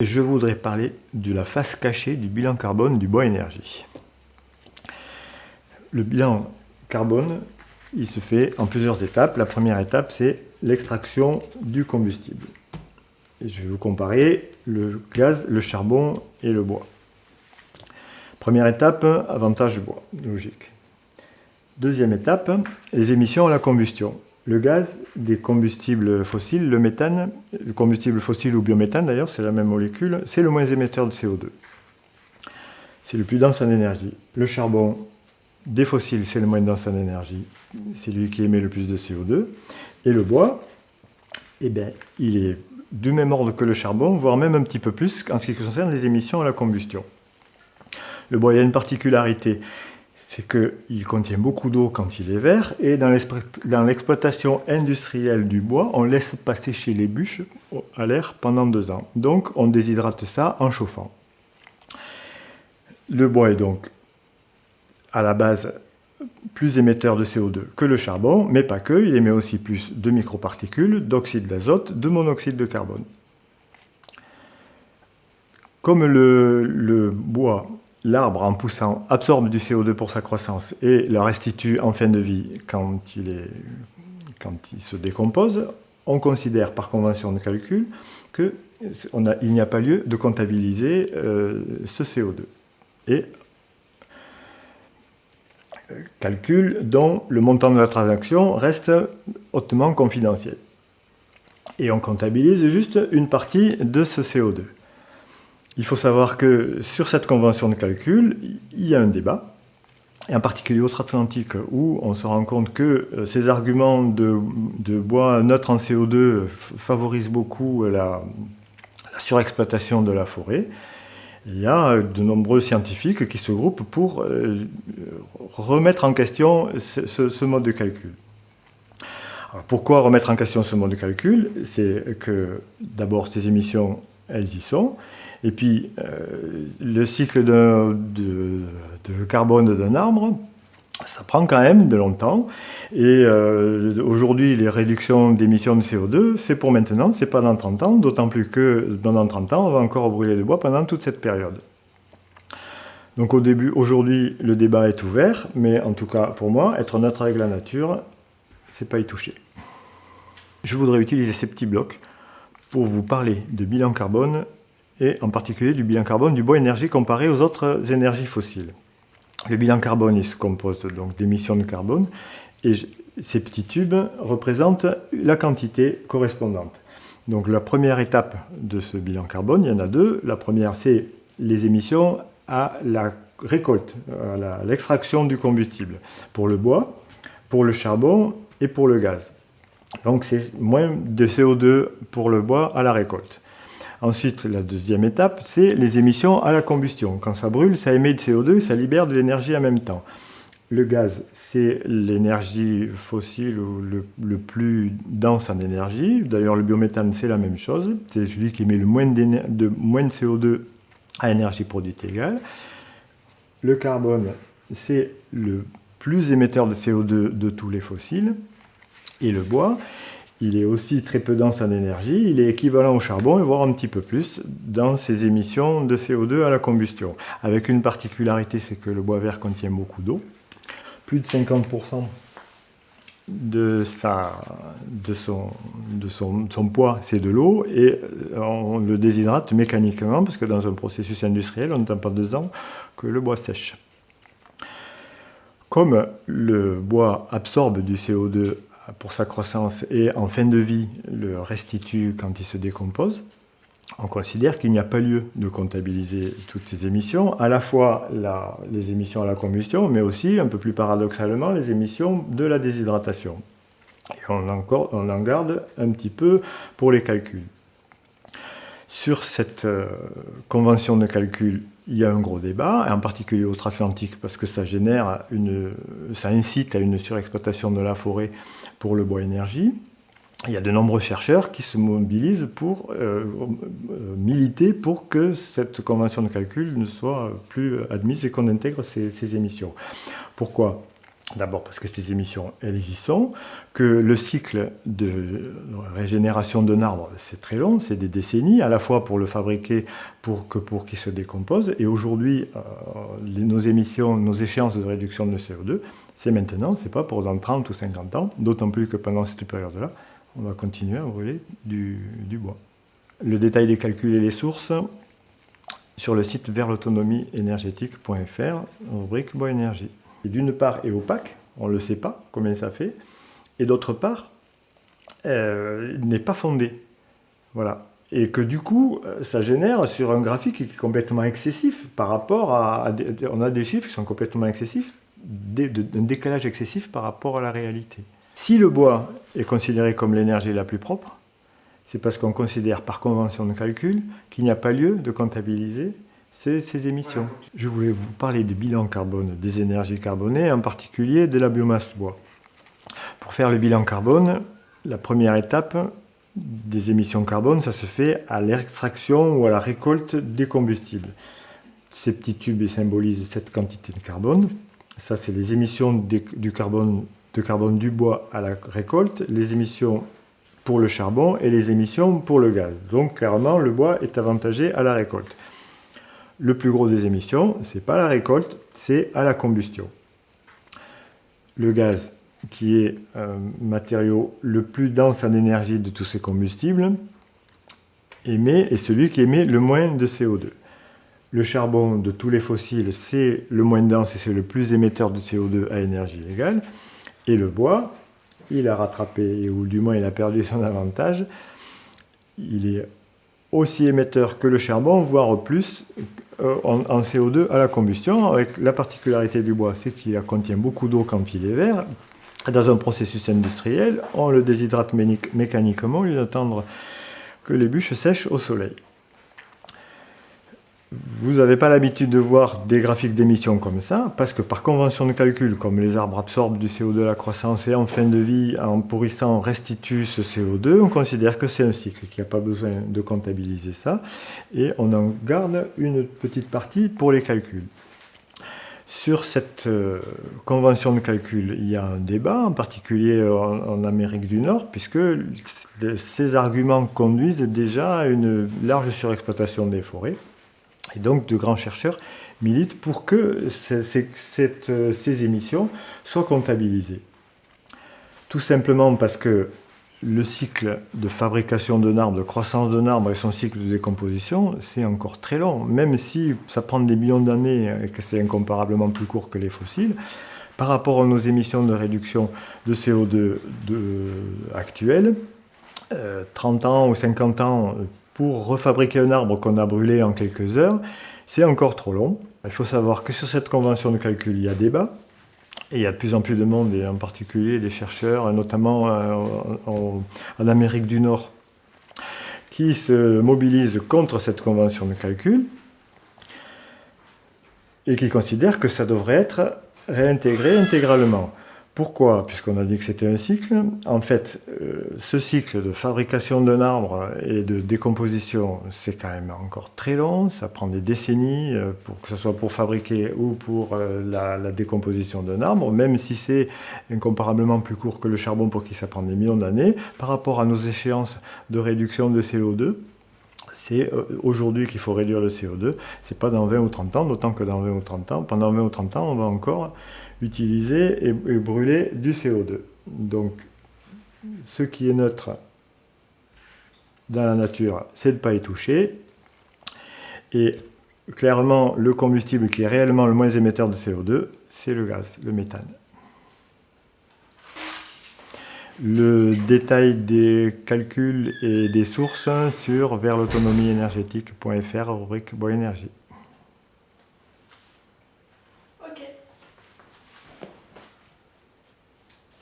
Je voudrais parler de la face cachée du bilan carbone du bois énergie. Le bilan carbone, il se fait en plusieurs étapes. La première étape, c'est l'extraction du combustible. Je vais vous comparer le gaz, le charbon et le bois. Première étape, avantage du bois, logique. Deuxième étape, les émissions à la combustion le gaz des combustibles fossiles, le méthane, le combustible fossile ou biométhane d'ailleurs, c'est la même molécule, c'est le moins émetteur de CO2. C'est le plus dense en énergie. Le charbon des fossiles, c'est le moins dense en énergie, c'est lui qui émet le plus de CO2. Et le bois, eh bien, il est du même ordre que le charbon, voire même un petit peu plus en ce qui concerne les émissions à la combustion. Le bois, il a une particularité, c'est qu'il contient beaucoup d'eau quand il est vert, et dans l'exploitation industrielle du bois, on laisse pas sécher les bûches à l'air pendant deux ans. Donc on déshydrate ça en chauffant. Le bois est donc à la base plus émetteur de CO2 que le charbon, mais pas que, il émet aussi plus de microparticules, d'oxyde d'azote, de monoxyde de carbone. Comme le, le bois l'arbre, en poussant, absorbe du CO2 pour sa croissance et le restitue en fin de vie quand il, se décompose, on considère par convention de calcul qu'il n'y a pas lieu de comptabiliser euh, ce CO2. Et euh, calcul dont le montant de la transaction reste hautement confidentiel. Et on comptabilise juste une partie de ce CO2. Il faut savoir que sur cette convention de calcul, il y a un débat, et en particulier outre-Atlantique, où on se rend compte que euh, ces arguments de, bois neutre en CO2 favorisent beaucoup la, surexploitation de la forêt. Il y a de nombreux scientifiques qui se groupent pour euh, remettre en question ce, mode de calcul. pourquoi remettre en question ce mode de calcul? C'est que d'abord ces émissions, elles y sont, et puis, euh, le cycle de, carbone d'un arbre, ça prend quand même de longtemps. Et euh, aujourd'hui, les réductions d'émissions de CO2, c'est pour maintenant, c'est pas dans 30 ans, d'autant plus que pendant 30 ans, on va encore brûler le bois pendant toute cette période. Donc au début, aujourd'hui, le débat est ouvert, mais en tout cas, pour moi, être neutre avec la nature, c'est pas y toucher. Je voudrais utiliser ces petits blocs pour vous parler de bilan carbone et en particulier du bilan carbone du bois énergie comparé aux autres énergies fossiles. Le bilan carbone se compose donc d'émissions de carbone et ces petits tubes représentent la quantité correspondante. Donc la première étape de ce bilan carbone, il y en a deux. La première, c'est les émissions à la récolte, à l'extraction du combustible, pour le bois, pour le charbon et pour le gaz. Donc c'est moins de CO2 pour le bois à la récolte. Ensuite, la deuxième étape, c'est les émissions à la combustion. Quand ça brûle, ça émet de CO2 et ça libère de l'énergie en même temps. Le gaz, c'est l'énergie fossile le, plus dense en énergie. D'ailleurs, le biométhane, c'est la même chose. C'est celui qui émet le moins de, moins de CO2 à énergie produite égale. Le carbone, c'est le plus émetteur de CO2 de tous les fossiles. Et le bois, il est aussi très peu dense en énergie, il est équivalent au charbon, voire un petit peu plus, dans ses émissions de CO2 à la combustion. Avec une particularité, c'est que le bois vert contient beaucoup d'eau. Plus de 50% de, son, son, poids, c'est de l'eau, et on le déshydrate mécaniquement, parce que dans un processus industriel, on n'attend pas deux ans que le bois sèche. Comme le bois absorbe du CO2 pour sa croissance et en fin de vie le restitue quand il se décompose, on considère qu'il n'y a pas lieu de comptabiliser toutes ces émissions, à la fois les émissions à la combustion, mais aussi, un peu plus paradoxalement, les émissions de la déshydratation. Et on, en garde un petit peu pour les calculs. Sur cette euh, convention de calcul, il y a un gros débat, en particulier outre-Atlantique, parce que ça génère une, ça incite à une surexploitation de la forêt pour le bois énergie. Il y a de nombreux chercheurs qui se mobilisent pour euh, euh, militer pour que cette convention de calcul ne soit plus admise et qu'on intègre ces, émissions. Pourquoi? D'abord parce que ces émissions, elles y sont, que le cycle de régénération d'un arbre, c'est très long, c'est des décennies, à la fois pour le fabriquer, pour que pour qu'il se décompose. Et aujourd'hui, euh, nos émissions, nos échéances de réduction de CO2, c'est maintenant, c'est pas pour dans 30 ou 50 ans, d'autant plus que pendant cette période-là, on va continuer à brûler du, bois. Le détail des calculs et les sources sur le site vers l'autonomie énergétique.fr, rubrique bois énergie d'une part est opaque, on ne le sait pas combien ça fait, et d'autre part, euh, n'est pas fondé. Voilà. Et que du coup, euh, ça génère sur un graphique qui est complètement excessif par rapport à... on a des chiffres qui sont complètement excessifs, un décalage excessif par rapport à la réalité. Si le bois est considéré comme l'énergie la plus propre, c'est parce qu'on considère par convention de calcul qu'il n'y a pas lieu de comptabiliser ces émissions. Je voulais vous parler des bilans carbone des énergies carbonées, en particulier de la biomasse bois. Pour faire le bilan carbone, la première étape des émissions carbone, ça se fait à l'extraction ou à la récolte des combustibles. Ces petits tubes symbolisent cette quantité de carbone. Ça, c'est les émissions de carbone du bois à la récolte, les émissions pour le charbon et les émissions pour le gaz. Donc, clairement, le bois est avantagé à la récolte le plus gros des émissions, c'est pas la récolte, c'est à la combustion. Le gaz, qui est un matériau le plus dense en énergie de tous ces combustibles, est celui qui émet le moins de CO2. Le charbon de tous les fossiles, c'est le moins dense et c'est le plus émetteur de CO2 à énergie égale. Et le bois, il a rattrapé, ou du moins il a perdu son avantage, il est aussi émetteur que le charbon, voire plus euh, en, CO2 à la combustion, avec la particularité du bois, c'est qu'il contient beaucoup d'eau quand il est vert. Dans un processus industriel, on le déshydrate mécaniquement au lieu d'attendre que les bûches sèchent au soleil. Vous n'avez pas l'habitude de voir des graphiques d'émissions comme ça, parce que par convention de calcul, comme les arbres absorbent du CO2 à la croissance et en fin de vie, en pourrissant, restituent ce CO2, on considère que c'est un cycle, qu'il n'y a pas besoin de comptabiliser ça, et on en garde une petite partie pour les calculs. Sur cette euh, convention de calcul, il y a un débat, en particulier en Amérique du Nord, puisque ces arguments conduisent déjà à une large surexploitation des forêts. Et donc, de grands chercheurs militent pour que ces émissions soient comptabilisées. Tout simplement parce que le cycle de fabrication d'un arbre, de croissance d'un arbre et son cycle de décomposition, c'est encore très long. Même si ça prend des millions d'années et que c'est incomparablement plus court que les fossiles, par rapport à nos émissions de réduction de CO2 actuelles, 30 euh, ans ou 50 ans pour refabriquer un arbre qu'on a brûlé en quelques heures, c'est encore trop long. Il faut savoir que sur cette convention de calcul, il y a débat. Et il y a de plus en plus de monde, et en particulier des chercheurs, notamment euh, en, Amérique du Nord, qui se mobilisent contre cette convention de calcul et qui considèrent que ça devrait être réintégré intégralement. Pourquoi? Puisqu'on a dit que c'était un cycle. En fait, euh, ce cycle de fabrication d'un arbre et de décomposition, c'est quand même encore très long. Ça prend des décennies, euh, pour que ce soit pour fabriquer ou pour euh, la, décomposition d'un arbre, même si c'est incomparablement plus court que le charbon pour qui ça prend des millions d'années. Par rapport à nos échéances de réduction de CO2, c'est aujourd'hui qu'il faut réduire le CO2. C'est pas dans 20 ou 30 ans, d'autant que dans 20 ou 30 ans, pendant 20 ou 30 ans, on va encore utiliser et, brûler du CO2. Donc, ce qui est neutre dans la nature, c'est de ne pas y toucher. Et clairement, le combustible qui est réellement le moins émetteur de CO2, c'est le gaz, le méthane. Le détail des calculs et des sources sur vers l'autonomie énergétique.fr, rubrique Bois.